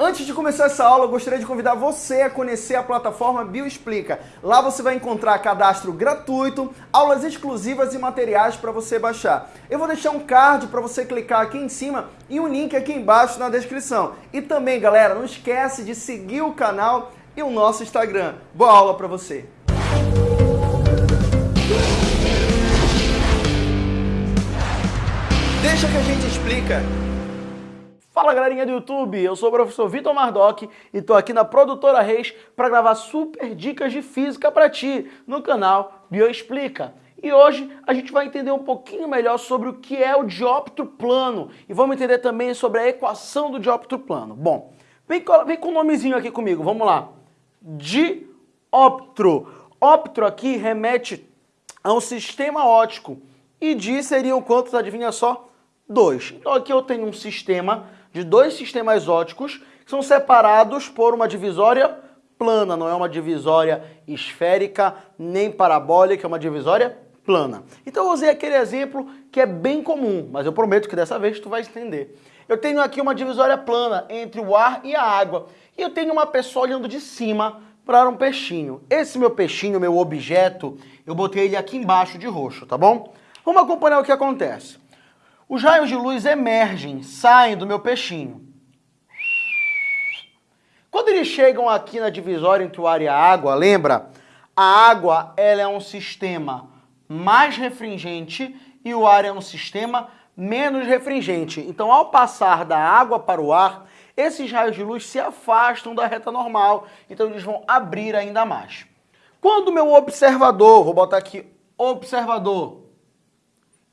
Antes de começar essa aula, eu gostaria de convidar você a conhecer a plataforma Bioexplica. Lá você vai encontrar cadastro gratuito, aulas exclusivas e materiais para você baixar. Eu vou deixar um card para você clicar aqui em cima e um link aqui embaixo na descrição. E também, galera, não esquece de seguir o canal e o nosso Instagram. Boa aula para você! Deixa que a gente explica. Fala galerinha do YouTube, eu sou o professor Vitor Mardoc e tô aqui na Produtora Reis para gravar super dicas de física para ti no canal Bioexplica. E hoje a gente vai entender um pouquinho melhor sobre o que é o dióptro plano e vamos entender também sobre a equação do dióptro plano. Bom, vem, vem com o nomezinho aqui comigo, vamos lá. Dióptro. Óptro aqui remete a um sistema óptico e di seriam quantos, adivinha só? Dois. Então aqui eu tenho um sistema de dois sistemas óticos que são separados por uma divisória plana, não é uma divisória esférica nem parabólica, é uma divisória plana. Então eu usei aquele exemplo que é bem comum, mas eu prometo que dessa vez tu vai entender. Eu tenho aqui uma divisória plana entre o ar e a água, e eu tenho uma pessoa olhando de cima para um peixinho. Esse meu peixinho, meu objeto, eu botei ele aqui embaixo de roxo, tá bom? Vamos acompanhar o que acontece. Os raios de luz emergem, saem do meu peixinho. Quando eles chegam aqui na divisória entre o ar e a água, lembra? A água ela é um sistema mais refringente e o ar é um sistema menos refringente. Então, ao passar da água para o ar, esses raios de luz se afastam da reta normal, então eles vão abrir ainda mais. Quando meu observador, vou botar aqui observador,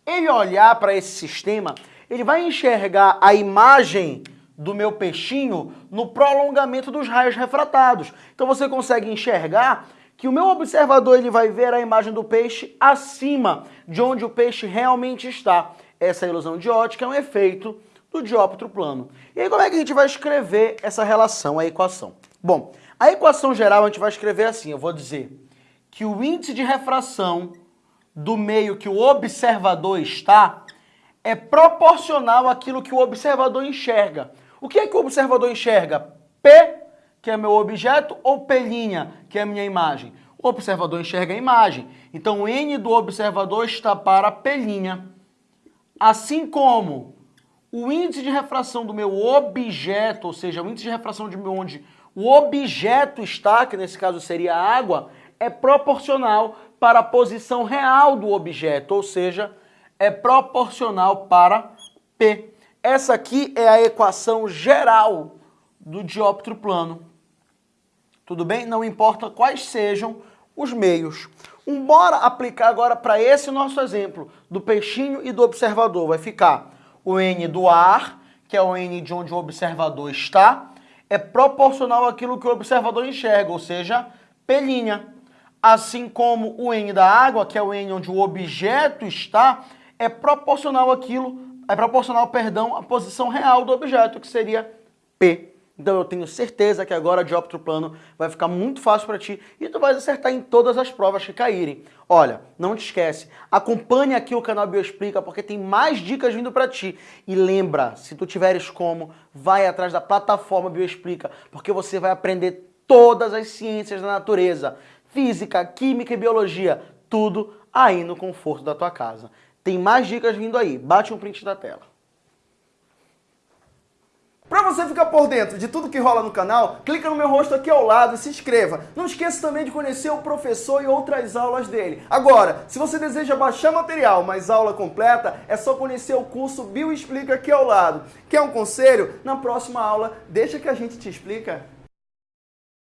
ele olhar para esse sistema, ele vai enxergar a imagem do meu peixinho no prolongamento dos raios refratados. Então você consegue enxergar que o meu observador ele vai ver a imagem do peixe acima de onde o peixe realmente está. Essa ilusão de ótica é um efeito do dióptro plano. E aí como é que a gente vai escrever essa relação, a equação? Bom, a equação geral a gente vai escrever assim, eu vou dizer que o índice de refração do meio que o observador está é proporcional àquilo que o observador enxerga. O que é que o observador enxerga? P, que é meu objeto, ou P', que é a minha imagem? O observador enxerga a imagem. Então, o N do observador está para P'. Assim como o índice de refração do meu objeto, ou seja, o índice de refração de onde o objeto está, que nesse caso seria a água, é proporcional para a posição real do objeto, ou seja, é proporcional para P. Essa aqui é a equação geral do dióptro plano. Tudo bem? Não importa quais sejam os meios. Um, bora aplicar agora para esse nosso exemplo do peixinho e do observador. Vai ficar o N do ar, que é o N de onde o observador está, é proporcional àquilo que o observador enxerga, ou seja, P'. Assim como o N da água, que é o N onde o objeto está, é proporcional àquilo, é proporcional, perdão, à posição real do objeto, que seria P. Então eu tenho certeza que agora de dióptro plano vai ficar muito fácil para ti e tu vai acertar em todas as provas que caírem. Olha, não te esquece, acompanhe aqui o canal Bioexplica porque tem mais dicas vindo para ti. E lembra, se tu tiveres como, vai atrás da plataforma Bioexplica, porque você vai aprender todas as ciências da natureza, física, química e biologia, tudo aí no conforto da tua casa. Tem mais dicas vindo aí, bate um print da tela. Para você ficar por dentro de tudo que rola no canal, clica no meu rosto aqui ao lado e se inscreva. Não esqueça também de conhecer o professor e outras aulas dele. Agora, se você deseja baixar material, mas aula completa, é só conhecer o curso Bio Explica aqui ao lado. Quer um conselho? Na próxima aula, deixa que a gente te explica.